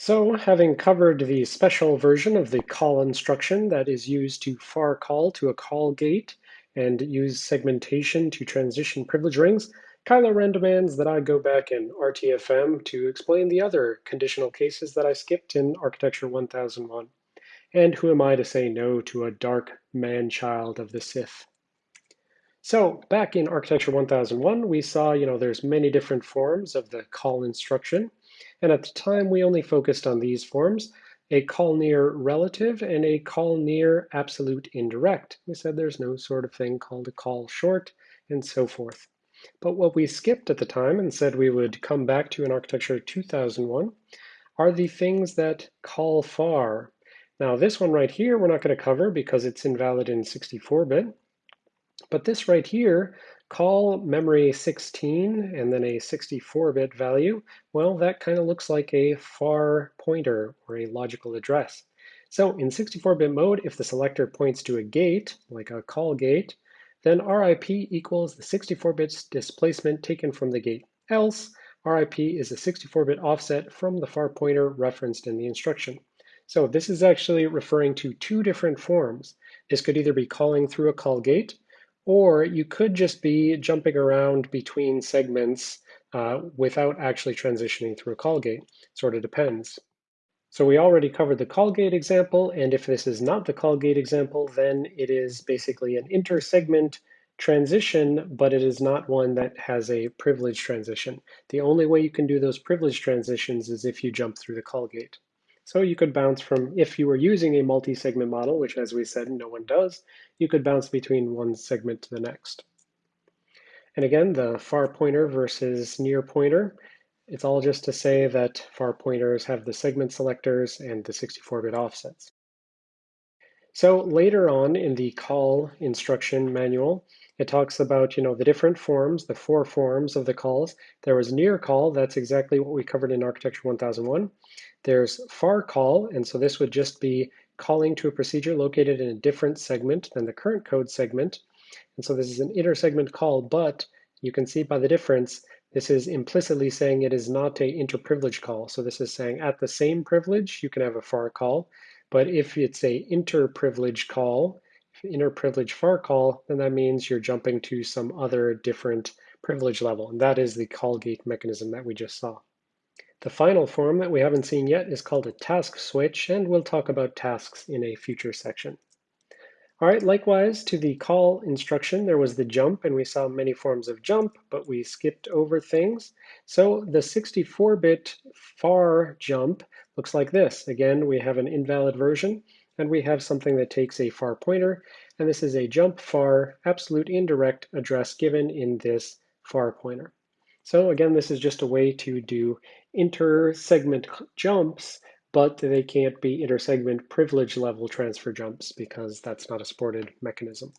So having covered the special version of the call instruction that is used to far call to a call gate and use segmentation to transition privilege rings, Kylo Ren demands that I go back in RTFM to explain the other conditional cases that I skipped in Architecture 1001. And who am I to say no to a dark man-child of the Sith? So back in Architecture 1001, we saw, you know, there's many different forms of the call instruction. And at the time, we only focused on these forms, a call near relative and a call near absolute indirect. We said there's no sort of thing called a call short and so forth. But what we skipped at the time and said we would come back to in Architecture 2001 are the things that call far. Now this one right here, we're not going to cover because it's invalid in 64-bit. But this right here call memory 16 and then a 64-bit value, well, that kind of looks like a far pointer or a logical address. So in 64-bit mode, if the selector points to a gate, like a call gate, then RIP equals the 64-bit displacement taken from the gate. Else, RIP is a 64-bit offset from the far pointer referenced in the instruction. So this is actually referring to two different forms. This could either be calling through a call gate, or you could just be jumping around between segments uh, without actually transitioning through a call gate. Sort of depends. So we already covered the call gate example, and if this is not the call gate example, then it is basically an inter-segment transition, but it is not one that has a privilege transition. The only way you can do those privilege transitions is if you jump through the call gate. So you could bounce from, if you were using a multi-segment model, which as we said, no one does, you could bounce between one segment to the next. And again, the far pointer versus near pointer, it's all just to say that far pointers have the segment selectors and the 64-bit offsets. So later on in the call instruction manual, it talks about you know the different forms, the four forms of the calls. There was near call, that's exactly what we covered in Architecture 1001. There's far call, and so this would just be calling to a procedure located in a different segment than the current code segment. And so this is an inter-segment call, but you can see by the difference, this is implicitly saying it is not a inter-privilege call. So this is saying at the same privilege, you can have a far call. But if it's a inter-privilege call, inter-privilege far call, then that means you're jumping to some other different privilege level. And that is the call gate mechanism that we just saw. The final form that we haven't seen yet is called a task switch, and we'll talk about tasks in a future section. All right, likewise to the call instruction, there was the jump, and we saw many forms of jump, but we skipped over things. So the 64-bit far jump looks like this. Again, we have an invalid version, and we have something that takes a far pointer, and this is a jump far absolute indirect address given in this far pointer. So again, this is just a way to do inter-segment jumps, but they can't be inter-segment privilege level transfer jumps because that's not a supported mechanism.